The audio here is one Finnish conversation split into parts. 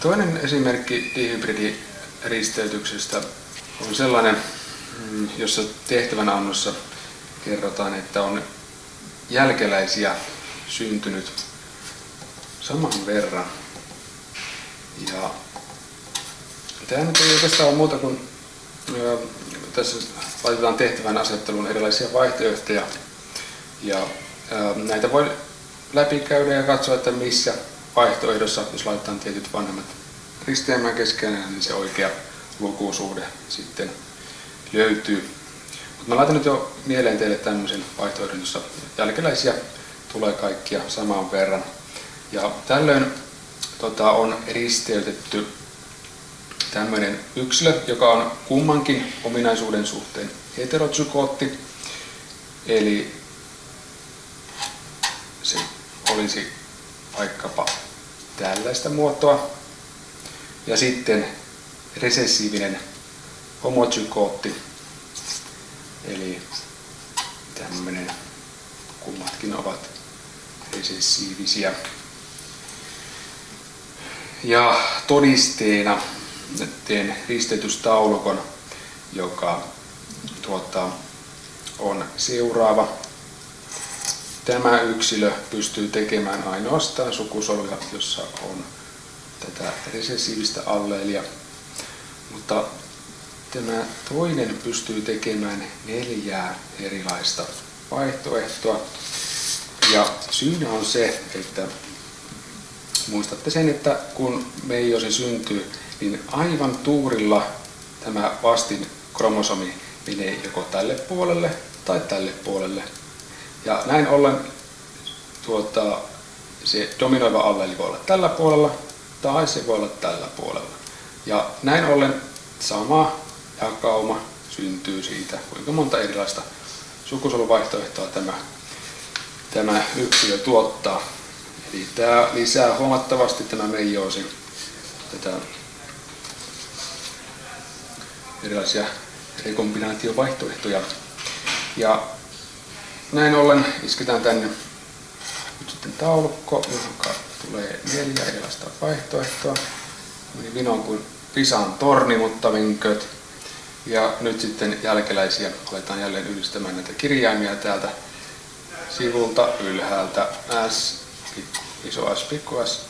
Toinen esimerkki dihybridiristeytyksestä on sellainen, mm, jossa tehtävänannossa kerrotaan, että on jälkeläisiä syntynyt saman verran. Ja tämä nyt ei oikeastaan ole muuta kuin tässä laitetaan tehtävän asetteluun erilaisia vaihtoehtoja. Ja näitä voi läpikäydä ja katsoa, että missä vaihtoehdossa, jos laitetaan tietyt vanhemmat risteämään keskenään, niin se oikea lukusuhde sitten löytyy. Mutta mä laitan nyt jo mieleen teille tämmöisen vaihtoehdon, jossa jälkeläisiä tulee kaikkia saman verran. Ja tällöin tota, on risteytetty tämmöinen yksilö, joka on kummankin ominaisuuden suhteen heterozygootti, eli se olisi vaikkapa tällaista muotoa, ja sitten resessiivinen homozygootti, eli tämmöinen, kummatkin ovat resessiivisiä. Ja todisteena teen ristetystaulukon, joka tuota, on seuraava. Tämä yksilö pystyy tekemään ainoastaan sukusoluja, jossa on tätä resessiivistä alleelia, mutta tämä toinen pystyy tekemään neljää erilaista vaihtoehtoa. Ja syynä on se, että muistatte sen, että kun meijosi syntyy, niin aivan tuurilla tämä vastin kromosomi menee joko tälle puolelle tai tälle puolelle. Ja näin ollen tuota, se dominoiva alleeli voi olla tällä puolella tai se voi olla tällä puolella. Ja näin ollen sama jakauma syntyy siitä, kuinka monta erilaista sukusoluvaihtoehtoa tämä, tämä yksilö tuottaa. Eli tämä lisää huomattavasti tämä meijoosi tätä erilaisia rekombinaatiovaihtoehtoja. Ja näin ollen isketään tänne nyt sitten taulukko, joka tulee neljä erilaista vaihtoehtoa. Meni vinoon kuin Pisan torni, mutta vinköt. Ja nyt sitten jälkeläisiä aletaan jälleen yhdistämään näitä kirjaimia täältä sivulta ylhäältä S, iso S, pikku S,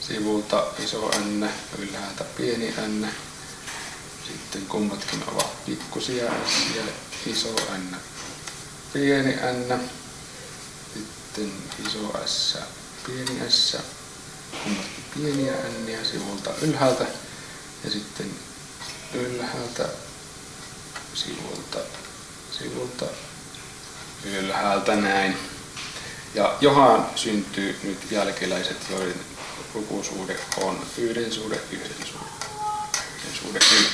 sivulta iso N, ylhäältä pieni N, sitten kummatkin ovat pikkusia S ja iso N, pieni N, sitten iso S, pieni S, kummatkin pieniä N sivulta ylhäältä ja sitten ylhäältä sivulta, sivulta ylhäältä näin. Ja johan syntyy nyt jälkeläiset, joiden lukusuhde on yhden suhde, yhden suhde, yhden suhde, yhden.